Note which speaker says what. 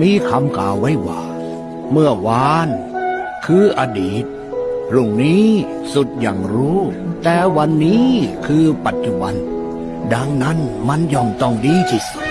Speaker 1: มีคำกล่าวไว้ว่า เมื่อวาน คืออดีตพรุ่งนี้สุดอย่างรู้ แต่วันนี้คือปัจจุบัน ดังนั้นมันย่อมต้องดีที่สุด